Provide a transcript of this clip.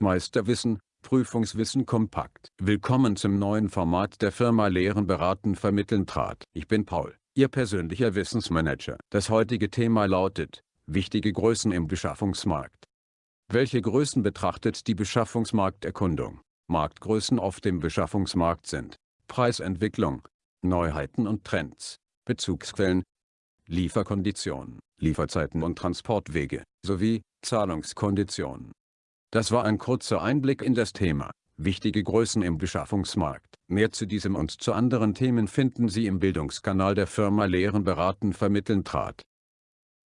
Meisterwissen, Prüfungswissen kompakt. Willkommen zum neuen Format der Firma Lehren beraten vermitteln trat. Ich bin Paul, Ihr persönlicher Wissensmanager. Das heutige Thema lautet, wichtige Größen im Beschaffungsmarkt. Welche Größen betrachtet die Beschaffungsmarkterkundung? Marktgrößen auf dem Beschaffungsmarkt sind Preisentwicklung, Neuheiten und Trends, Bezugsquellen, Lieferkonditionen, Lieferzeiten und Transportwege, sowie Zahlungskonditionen. Das war ein kurzer Einblick in das Thema, wichtige Größen im Beschaffungsmarkt. Mehr zu diesem und zu anderen Themen finden Sie im Bildungskanal der Firma Lehren beraten vermitteln trat.